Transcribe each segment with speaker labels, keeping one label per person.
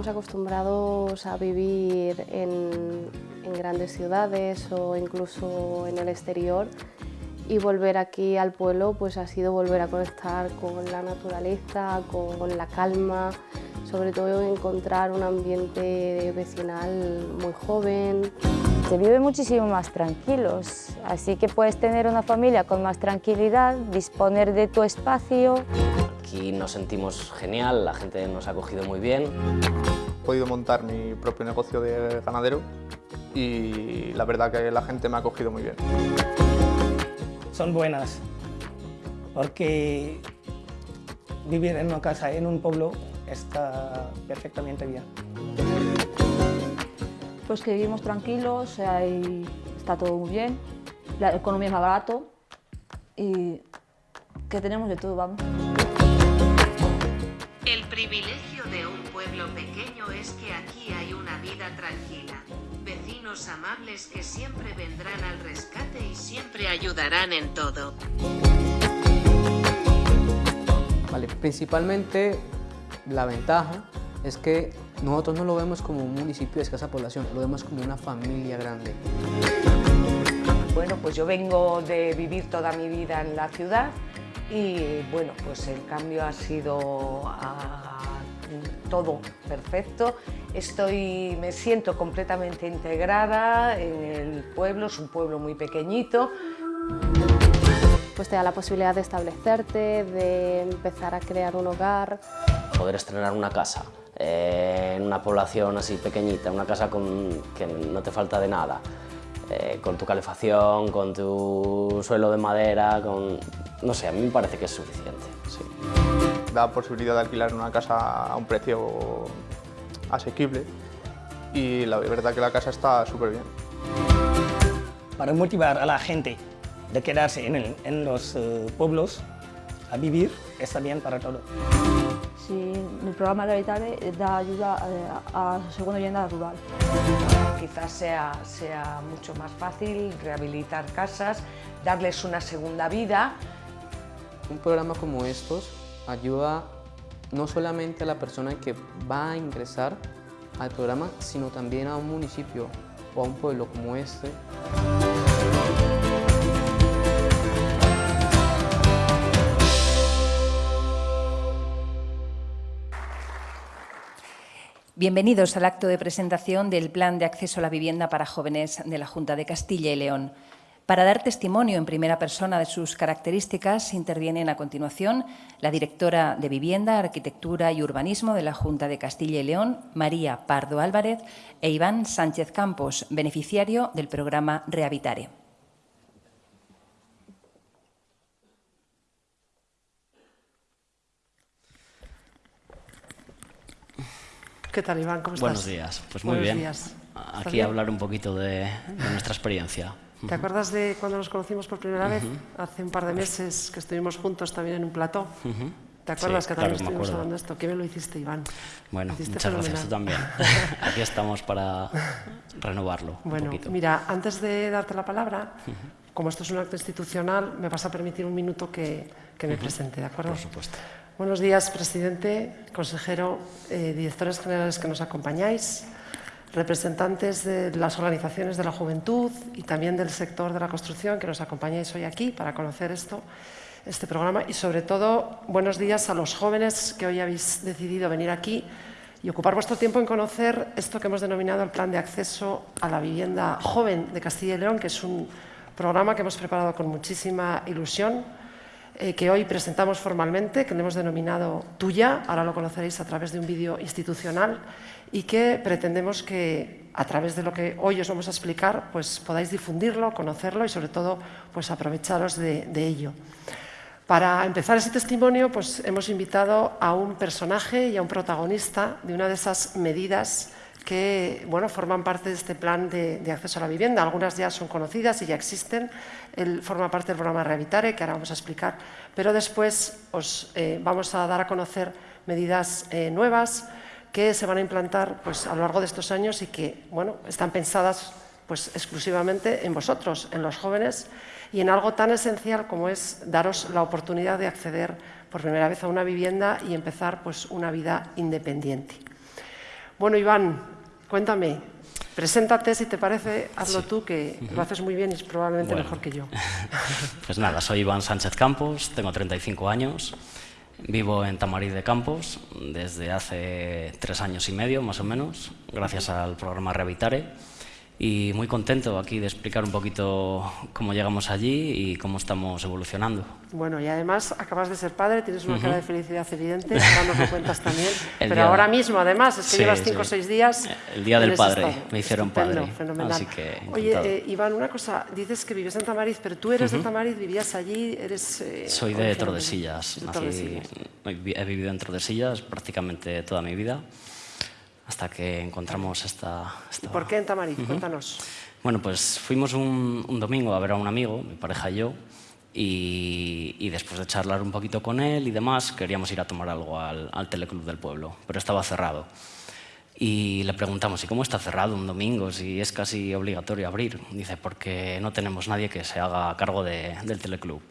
Speaker 1: estábamos acostumbrados a vivir en, en grandes ciudades o incluso en el exterior y volver aquí al pueblo pues ha sido volver a conectar con la naturaleza, con la calma, sobre todo encontrar un ambiente vecinal muy joven.
Speaker 2: Se vive muchísimo más tranquilos, así que puedes tener una familia con más tranquilidad, disponer de tu espacio.
Speaker 3: Aquí nos sentimos genial, la gente nos ha acogido muy bien.
Speaker 4: He podido montar mi propio negocio de ganadero y la verdad que la gente me ha acogido muy bien
Speaker 5: son buenas, porque vivir en una casa, en un pueblo, está perfectamente bien.
Speaker 6: Pues que vivimos tranquilos, está todo muy bien, la economía es más barato y que tenemos de todo, vamos.
Speaker 7: El privilegio de un pueblo pequeño es que aquí hay una vida tranquila vecinos amables que siempre vendrán al rescate y siempre ayudarán en todo.
Speaker 8: Vale, principalmente la ventaja es que nosotros no lo vemos como un municipio de escasa población, lo vemos como una familia grande.
Speaker 9: Bueno, pues yo vengo de vivir toda mi vida en la ciudad y bueno, pues el cambio ha sido todo perfecto. Estoy, me siento completamente integrada en el pueblo, es un pueblo muy pequeñito.
Speaker 1: Pues te da la posibilidad de establecerte, de empezar a crear un hogar.
Speaker 3: Poder estrenar una casa eh, en una población así pequeñita, una casa con, que no te falta de nada, eh, con tu calefacción, con tu suelo de madera, con... no sé, a mí me parece que es suficiente. Sí
Speaker 4: da posibilidad de alquilar una casa a un precio asequible y la verdad que la casa está súper bien.
Speaker 5: Para motivar a la gente de quedarse en, los eh, pueblos a vivir, está bien para todo.
Speaker 6: Sí, el programa Rehabilitare da ayuda eh, a, la segunda vivienda rural.
Speaker 9: Quizás sea, sea mucho más fácil rehabilitar casas, darles una segunda vida.
Speaker 8: Un programa como estos ayuda no solamente a la persona que va a ingresar al programa, sino también a un municipio o a un pueblo como este.
Speaker 10: Bienvenidos al acto de presentación del Plan de Acceso a la Vivienda para Jóvenes de la Junta de Castilla y León. Para dar testimonio en primera persona de sus características, intervienen a continuación la directora de Vivienda, Arquitectura y Urbanismo de la Junta de Castilla y León, María Pardo Álvarez, e Iván Sánchez Campos, beneficiario del programa Rehabitare.
Speaker 11: ¿Qué tal, Iván? ¿Cómo estás?
Speaker 3: Buenos días. Pues muy bien. Aquí hablar un poquito de nuestra experiencia.
Speaker 11: ¿Te acuerdas de cuando nos conocimos por primera vez? Hace un par de meses que estuvimos juntos también en un plató. ¿Te acuerdas que también estuvimos hablando de esto? ¿Qué me lo hiciste, Iván?
Speaker 3: Bueno, muchas gracias, tú también. Aquí estamos para renovarlo
Speaker 11: Bueno, mira, antes de darte la palabra, como esto es un acto institucional, me vas a permitir un minuto que, que me presente, ¿de acuerdo?
Speaker 3: Por supuesto.
Speaker 11: Buenos días, presidente, consejero, eh, directores generales que nos acompañáis, representantes de las organizaciones de la juventud y también del sector de la construcción que nos acompañáis hoy aquí para conocer esto, este programa. Y sobre todo buenos días a los jóvenes que hoy habéis decidido venir aquí y ocupar vuestro tiempo en conocer esto que hemos denominado el Plan de Acceso a la Vivienda Joven de Castilla y León, que es un programa que hemos preparado con muchísima ilusión, eh, que hoy presentamos formalmente, que le hemos denominado Tuya, ahora lo conoceréis a través de un vídeo institucional y que pretendemos que a través de lo que hoy os vamos a explicar pues podáis difundirlo, conocerlo y sobre todo pues aprovecharos de, ello. Para empezar ese testimonio pues hemos invitado a un personaje y a un protagonista de una de esas medidas que bueno, forman parte de este plan de, acceso a la vivienda. Algunas ya son conocidas y ya existen. Él forma parte del programa Rehabilitare, que ahora vamos a explicar. Pero después os eh, vamos a dar a conocer medidas eh, nuevas, que se van a implantar pues, a lo largo de estos años y que bueno, están pensadas pues, exclusivamente en vosotros, en los jóvenes, y en algo tan esencial como es daros la oportunidad de acceder por primera vez a una vivienda y empezar pues, una vida independiente. Bueno, Iván, cuéntame, preséntate si te parece, hazlo tú, que lo haces muy bien y es probablemente
Speaker 12: Bueno.
Speaker 11: mejor que yo.
Speaker 12: Pues nada, soy Iván Sánchez Campos, tengo 35 años, vivo en Tamarí de Campos desde hace tres años y medio, más o menos, gracias al programa Revitare. Y muy contento aquí de explicar un poquito cómo llegamos allí y cómo estamos evolucionando.
Speaker 11: Bueno, y además acabas de ser padre, tienes una
Speaker 12: Ujú.
Speaker 11: cara de felicidad evidente, ahora nos lo cuentas también. Pero ahora mismo, además, es que
Speaker 12: Sí,
Speaker 11: llevas cinco o
Speaker 12: sí.
Speaker 11: seis días.
Speaker 12: El día del padre,
Speaker 11: estado.
Speaker 12: me hicieron
Speaker 11: Estupendo,
Speaker 12: padre,
Speaker 11: fenomenal.
Speaker 12: así que
Speaker 11: Oye, eh, Iván, una cosa, dices que vives en Tamariz, pero tú eres de
Speaker 12: Ujú.
Speaker 11: Tamariz, vivías allí, eres... eh,
Speaker 12: Soy de Tordesillas,
Speaker 11: de
Speaker 12: nací-
Speaker 11: Tordesillas.
Speaker 12: vi- he vivido en Tordesillas prácticamente toda mi vida, hasta que encontramos esta... esta-
Speaker 11: ¿Por qué en Tamariz?
Speaker 12: Ujú.
Speaker 11: Cuéntanos.
Speaker 12: Bueno, pues fuimos un, un domingo a ver a un amigo, mi pareja y yo, y, y después de charlar un poquito con él y demás, queríamos ir a tomar algo al, al teleclub del pueblo, pero estaba cerrado. Y le preguntamos, ¿y cómo está cerrado un domingo si es casi obligatorio abrir? Dice, porque no tenemos nadie que se haga cargo de- del teleclub.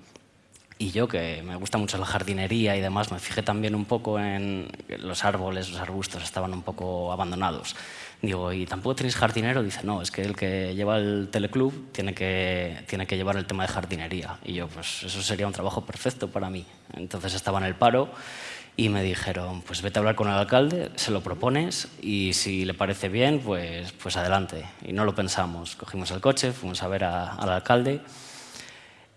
Speaker 12: Y yo, que me gusta mucho la jardinería y demás, me fijé también un poco en los árboles, los arbustos estaban un poco abandonados. Digo, ¿y tampoco tenéis jardinero? Dice, no, es que el que lleva el teleclub tiene que, tiene que llevar el tema de jardinería. Y yo, pues eso sería un trabajo perfecto para mí. Entonces estaba en el paro y me dijeron, pues vete a hablar con el alcalde, se lo propones y si le parece bien, pues, pues adelante. Y no lo pensamos. Cogimos el coche, fuimos a ver a- al alcalde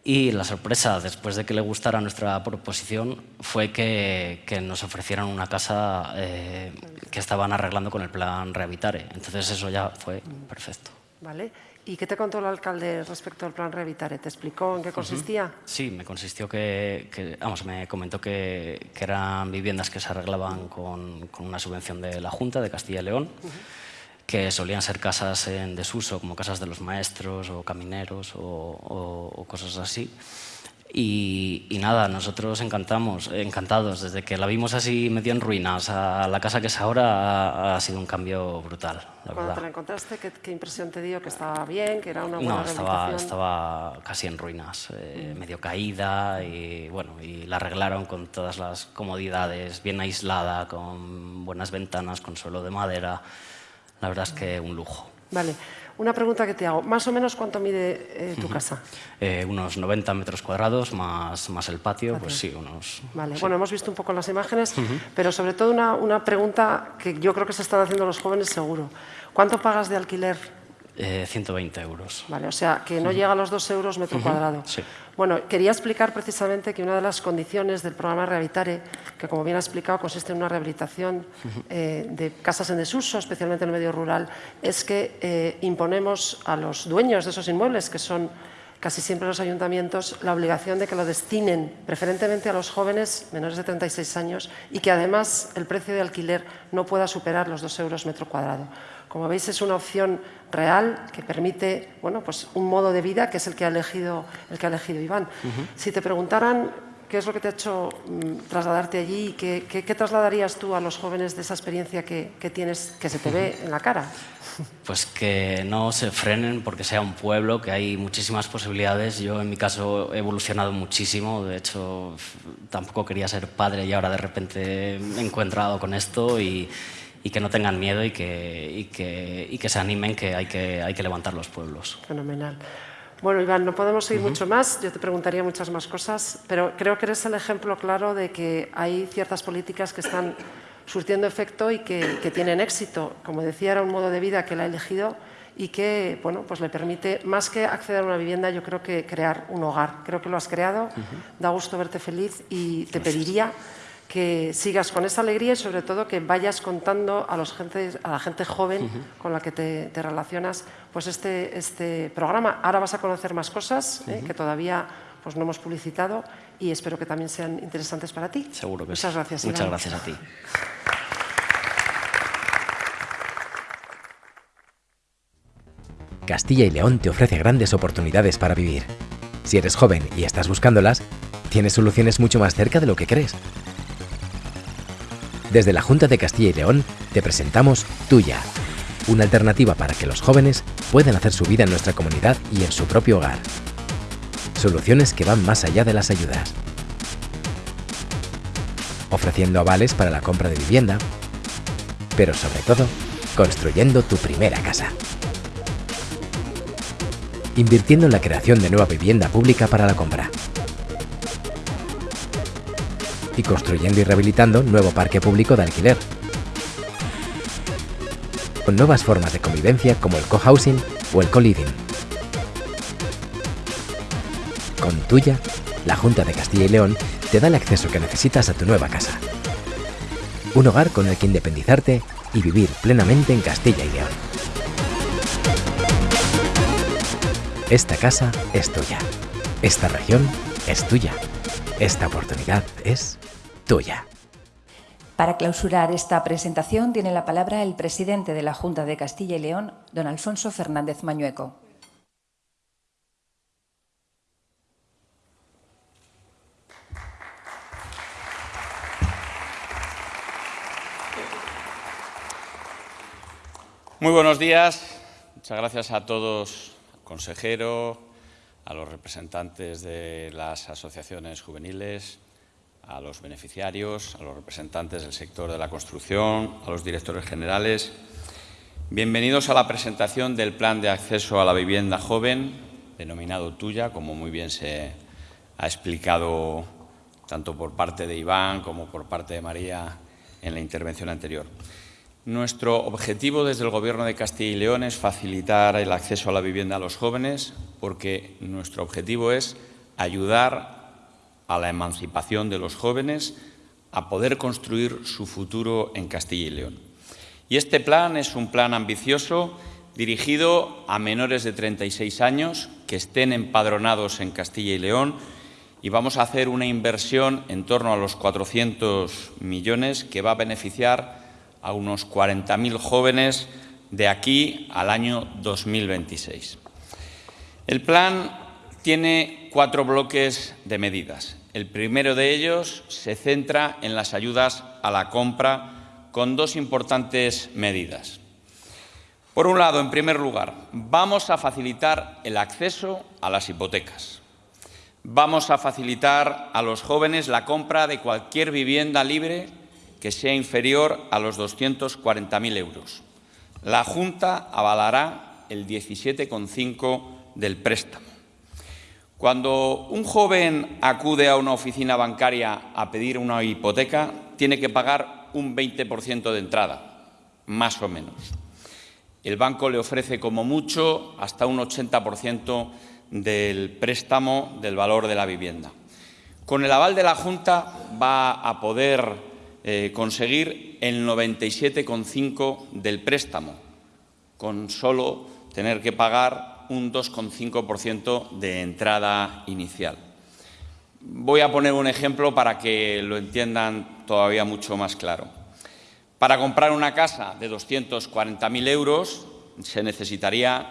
Speaker 12: y la sorpresa, después de que le gustara nuestra proposición, fue que, que nos ofrecieran una casa eh, que estaban arreglando con el plan Revitare. Entonces eso ya fue perfecto.
Speaker 11: ¿Vale? ¿Y qué te contó el alcalde respecto al plan Revitare? ¿Te explicó en qué consistía?
Speaker 12: Sí, me consistió que, que- vamos, me comentó que, que eran viviendas que se arreglaban con, con una subvención de la Junta de Castilla y León, que solían ser casas en desuso, como casas de los maestros o camineros o, o- o cosas así. Y, y nada, nosotros encantamos, encantados. Desde que la vimos así medio en ruinas a la casa que es ahora ha, ha sido un cambio brutal, la
Speaker 11: Cuando
Speaker 12: verdad.
Speaker 11: te la encontraste, ¿qué, qué impresión te dio? ¿Que estaba bien? ¿Que era una buena
Speaker 12: No, estaba, estaba casi en ruinas, eh, medio caída y bueno, y la arreglaron con todas las comodidades, bien aislada, con buenas ventanas, con suelo de madera. La verdad es que un lujo.
Speaker 11: Vale. Una pregunta que te hago. ¿Más o menos cuánto mide eh, tu casa?
Speaker 12: Eh, unos 90 metros cuadrados más, más el patio, pues sí, unos...
Speaker 11: Vale.
Speaker 12: sí.
Speaker 11: Bueno, hemos visto un poco las imágenes, pero sobre todo una, una pregunta que yo creo que se están haciendo los jóvenes seguro. ¿Cuánto pagas de alquiler?
Speaker 12: Eh, 120 euros.
Speaker 11: Vale, o sea, que no llega a los dos euros metro cuadrado.
Speaker 12: Sí.
Speaker 11: Bueno, quería explicar precisamente que una de las condiciones del programa Rehabilitare, que como bien ha explicado consiste en una rehabilitación eh, de casas en desuso, especialmente en el medio rural, es que eh, imponemos a los dueños de esos inmuebles, que son casi siempre los ayuntamientos, la obligación de que lo destinen preferentemente a los jóvenes menores de 36 años y que además el precio de alquiler no pueda superar los dos euros metro cuadrado. Como veis, es una opción real que permite bueno, pues un modo de vida que es el que ha elegido, el que ha elegido Iván. Si te preguntaran qué es lo que te ha hecho mm, trasladarte allí y qué, qué- qué trasladarías tú a los jóvenes de esa experiencia que, que tienes, que se te ve en la cara.
Speaker 12: Pues que no se frenen porque sea un pueblo, que hay muchísimas posibilidades. Yo en mi caso he evolucionado muchísimo, de hecho tampoco quería ser padre y ahora de repente me he encontrado con esto y, y que no tengan miedo y que, y que, y que se animen que hay, que hay que levantar los pueblos.
Speaker 11: Fenomenal. Bueno, Iván, no podemos seguir mucho más. Yo te preguntaría muchas más cosas, pero creo que eres el ejemplo claro de que hay ciertas políticas que están surtiendo efecto y que, que tienen éxito. Como decía, era un modo de vida que él ha elegido y que bueno, pues le permite, más que acceder a una vivienda, yo creo que crear un hogar. Creo que lo has creado, da gusto verte feliz y te pediría que sigas con esa alegría y sobre todo que vayas contando a, los gente, a la gente joven con la que te, te relacionas pues este, este programa. Ahora vas a conocer más cosas ¿eh? Que todavía pues, no hemos publicitado y espero que también sean interesantes para ti.
Speaker 12: Seguro que
Speaker 11: Muchas
Speaker 12: sí.
Speaker 11: gracias.
Speaker 12: Muchas
Speaker 11: Iván.
Speaker 12: gracias a ti.
Speaker 13: Castilla y León te ofrece grandes oportunidades para vivir. Si eres joven y estás buscándolas, tienes soluciones mucho más cerca de lo que crees. Desde la Junta de Castilla y León te presentamos Tuya, una alternativa para que los jóvenes puedan hacer su vida en nuestra comunidad y en su propio hogar. Soluciones que van más allá de las ayudas. Ofreciendo avales para la compra de vivienda, pero sobre todo, construyendo tu primera casa. Invirtiendo en la creación de nueva vivienda pública para la compra. Y construyendo y rehabilitando nuevo parque público de alquiler. Con nuevas formas de convivencia como el cohousing o el co-living. Con Tuya, la Junta de Castilla y León te da el acceso que necesitas a tu nueva casa. Un hogar con el que independizarte y vivir plenamente en Castilla y León. Esta casa es tuya. Esta región es tuya. Esta oportunidad es tuya.
Speaker 10: Para clausurar esta presentación tiene la palabra el presidente de la Junta de Castilla y León, don Alfonso Fernández Mañueco.
Speaker 14: Muy buenos días. Muchas gracias a todos, al consejero, a los representantes de las asociaciones juveniles, a los beneficiarios, a los representantes del sector de la construcción, a los directores generales. Bienvenidos a la presentación del Plan de Acceso a la Vivienda Joven, denominado Tuya, como muy bien se ha explicado tanto por parte de Iván como por parte de María en la intervención anterior. Nuestro objetivo desde el Gobierno de Castilla y León es facilitar el acceso a la vivienda a los jóvenes porque nuestro objetivo es ayudar a la emancipación de los jóvenes a poder construir su futuro en Castilla y León. Y este plan es un plan ambicioso dirigido a menores de 36 años que estén empadronados en Castilla y León y vamos a hacer una inversión en torno a los 400 millones que va a beneficiar a unos 40.000 jóvenes de aquí al año 2026. El plan tiene cuatro bloques de medidas. El primero de ellos se centra en las ayudas a la compra con dos importantes medidas. Por un lado, en primer lugar, vamos a facilitar el acceso a las hipotecas. Vamos a facilitar a los jóvenes la compra de cualquier vivienda libre que sea inferior a los 240.000 euros. La Junta avalará el 17,5 del préstamo. Cuando un joven acude a una oficina bancaria a pedir una hipoteca, tiene que pagar un 20% de entrada, más o menos. El banco le ofrece como mucho hasta un 80% del préstamo del valor de la vivienda. Con el aval de la Junta va a poder eh, conseguir el 97,5 del préstamo, con solo tener que pagar un 2,5% de entrada inicial. Voy a poner un ejemplo para que lo entiendan todavía mucho más claro. Para comprar una casa de 240.000 euros se necesitaría,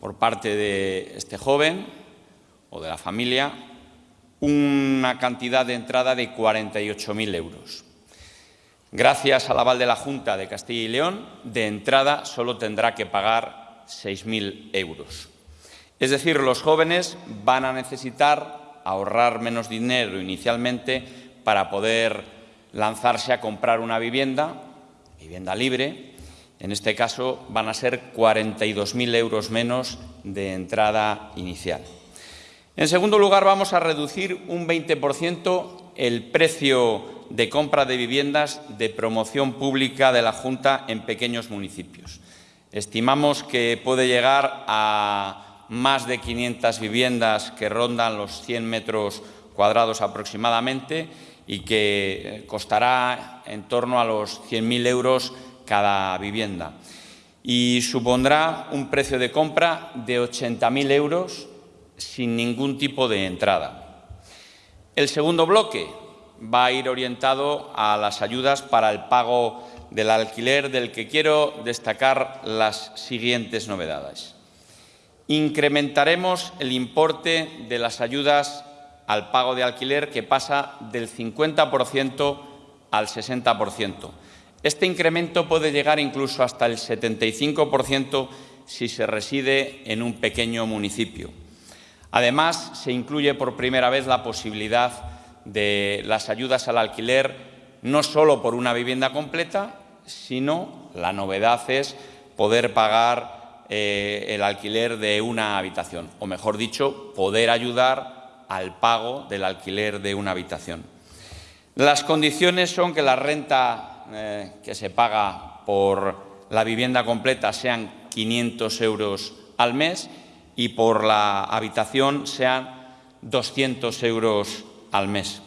Speaker 14: por parte de este joven o de la familia, una cantidad de entrada de 48.000 euros. Gracias al aval de la Junta de Castilla y León, de entrada solo tendrá que pagar 6.000 euros. Es decir, los jóvenes van a necesitar ahorrar menos dinero inicialmente para poder lanzarse a comprar una vivienda, vivienda libre. En este caso van a ser 42.000 euros menos de entrada inicial. En segundo lugar, vamos a reducir un 20% el precio de compra de viviendas de promoción pública de la Junta en pequeños municipios. Estimamos que puede llegar a más de 500 viviendas que rondan los 100 metros cuadrados aproximadamente y que costará en torno a los 100.000 euros cada vivienda. Y supondrá un precio de compra de 80.000 euros sin ningún tipo de entrada. El segundo bloque, va a ir orientado a las ayudas para el pago del alquiler, del que quiero destacar las siguientes novedades. Incrementaremos el importe de las ayudas al pago de alquiler que pasa del 50% al 60%. Este incremento puede llegar incluso hasta el 75% si se reside en un pequeño municipio. Además, se incluye por primera vez la posibilidad de las ayudas al alquiler no solo por una vivienda completa, sino la novedad es poder pagar eh, el alquiler de una habitación, o mejor dicho, poder ayudar al pago del alquiler de una habitación. Las condiciones son que la renta eh, que se paga por la vivienda completa sean 500 euros al mes y por la habitación sean 200 euros al mes.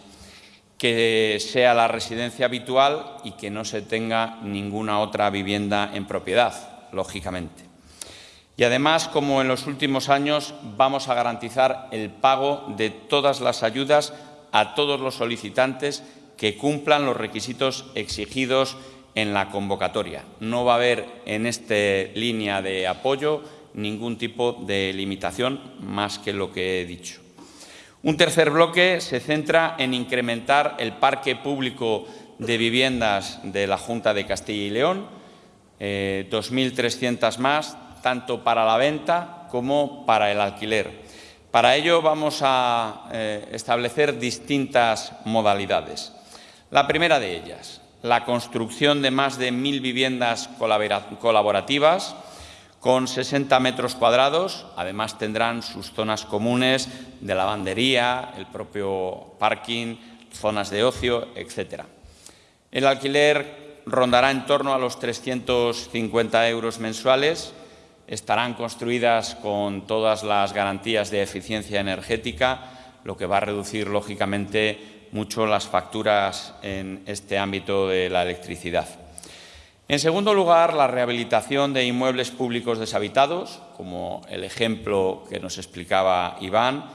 Speaker 14: Que sea la residencia habitual y que no se tenga ninguna otra vivienda en propiedad, lógicamente. Y además, como en los últimos años, vamos a garantizar el pago de todas las ayudas a todos los solicitantes que cumplan los requisitos exigidos en la convocatoria. No va a haber en esta línea de apoyo ningún tipo de limitación más que lo que he dicho. Un tercer bloque se centra en incrementar el parque público de viviendas de la Junta de Castilla y León, 2.300 eh, más, tanto para la venta como para el alquiler. Para ello vamos a eh, establecer distintas modalidades. La primera de ellas, la construcción de más de mil viviendas colaborativas con 60 metros cuadrados. Además tendrán sus zonas comunes de lavandería, el propio parking, zonas de ocio, etc. El alquiler rondará en torno a los 350 euros mensuales. Estarán construidas con todas las garantías de eficiencia energética, lo que va a reducir, lógicamente, mucho las facturas en este ámbito de la electricidad. En segundo lugar, la rehabilitación de inmuebles públicos deshabitados, como el ejemplo que nos explicaba Iván,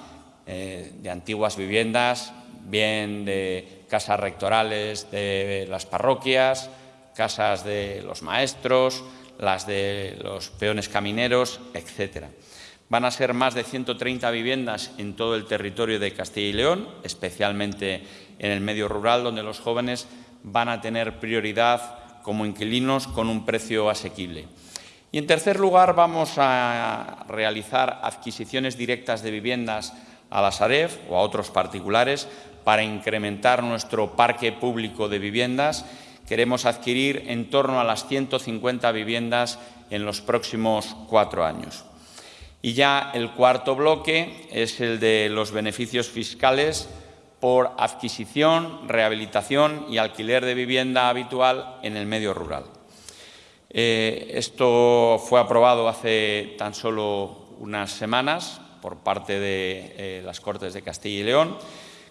Speaker 14: eh, de antiguas viviendas, bien de casas rectorales de las parroquias, casas de los maestros, las de los peones camineros, etcétera. Van a ser más de 130 viviendas en todo el territorio de Castilla y León, especialmente en el medio rural, donde los jóvenes van a tener prioridad como inquilinos con un precio asequible. Y en tercer lugar, vamos a realizar adquisiciones directas de viviendas a la Saref o a otros particulares para incrementar nuestro parque público de viviendas. Queremos adquirir en torno a las 150 viviendas en los próximos cuatro años. Y ya el cuarto bloque es el de los beneficios fiscales por adquisición, rehabilitación y alquiler de vivienda habitual en el medio rural. Eh, esto fue aprobado hace tan solo unas semanas por parte de eh, las Cortes de Castilla y León,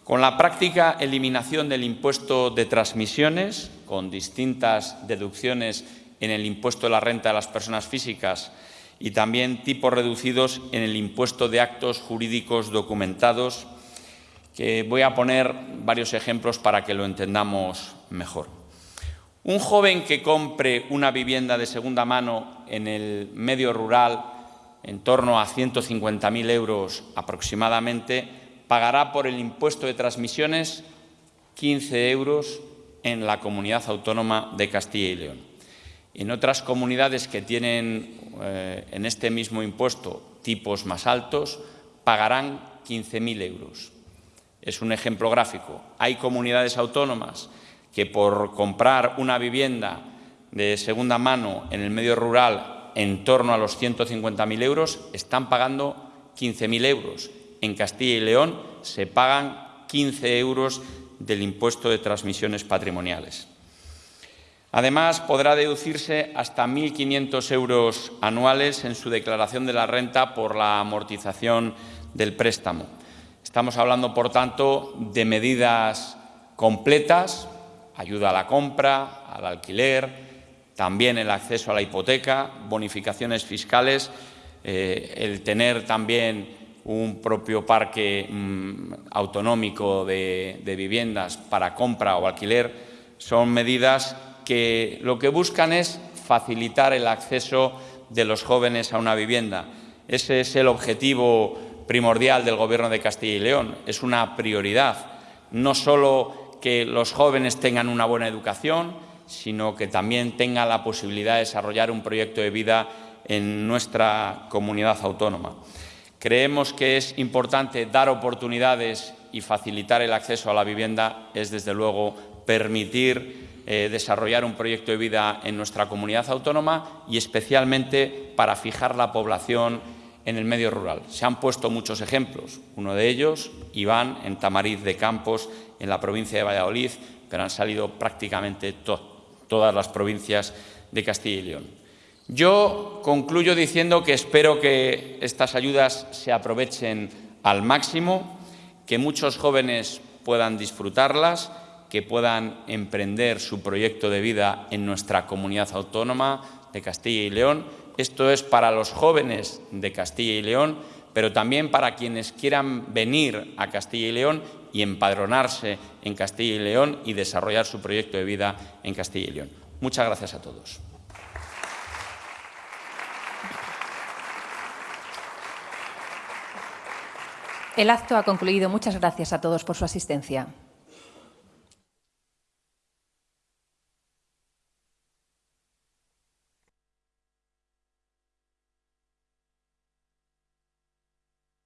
Speaker 14: con la práctica eliminación del impuesto de transmisiones, con distintas deducciones en el impuesto de la renta de las personas físicas y también tipos reducidos en el impuesto de actos jurídicos documentados, que voy a poner varios ejemplos para que lo entendamos mejor. Un joven que compre una vivienda de segunda mano en el medio rural en torno a 150.000 euros aproximadamente, pagará por el impuesto de transmisiones 15 euros en la comunidad autónoma de Castilla y León. En otras comunidades que tienen eh, en este mismo impuesto tipos más altos, pagarán 15.000 euros. Es un ejemplo gráfico. Hay comunidades autónomas que por comprar una vivienda de segunda mano en el medio rural en torno a los 150.000 euros están pagando 15.000 euros. En Castilla y León se pagan 15 euros del impuesto de transmisiones patrimoniales. Además, podrá deducirse hasta 1.500 euros anuales en su declaración de la renta por la amortización del préstamo. Estamos hablando, por tanto, de medidas completas, ayuda a la compra, al alquiler, también el acceso a la hipoteca, bonificaciones fiscales, eh, el tener también un propio parque mm, autonómico de viviendas para compra o alquiler, son medidas que lo que buscan es facilitar el acceso de los jóvenes a una vivienda. Ese es el objetivo primordial del Gobierno de Castilla y León. Es una prioridad, no solo que los jóvenes tengan una buena educación, sino que también tengan la posibilidad de desarrollar un proyecto de vida en nuestra comunidad autónoma. Creemos que es importante dar oportunidades y facilitar el acceso a la vivienda, es desde luego permitir eh, desarrollar un proyecto de vida en nuestra comunidad autónoma y especialmente para fijar la población en el medio rural. Se han puesto muchos ejemplos, uno de ellos, Iván, en Tamariz de Campos, en la provincia de Valladolid, pero han salido prácticamente todas las provincias de Castilla y León. Yo concluyo diciendo que espero que estas ayudas se aprovechen al máximo, que muchos jóvenes puedan disfrutarlas, que puedan emprender su proyecto de vida en nuestra comunidad autónoma de Castilla y León. Esto es para los jóvenes de Castilla y León, pero también para quienes quieran venir a Castilla y León y empadronarse en Castilla y León y desarrollar su proyecto de vida en Castilla y León. Muchas gracias a todos.
Speaker 10: El acto ha concluido. Muchas gracias a todos por su asistencia.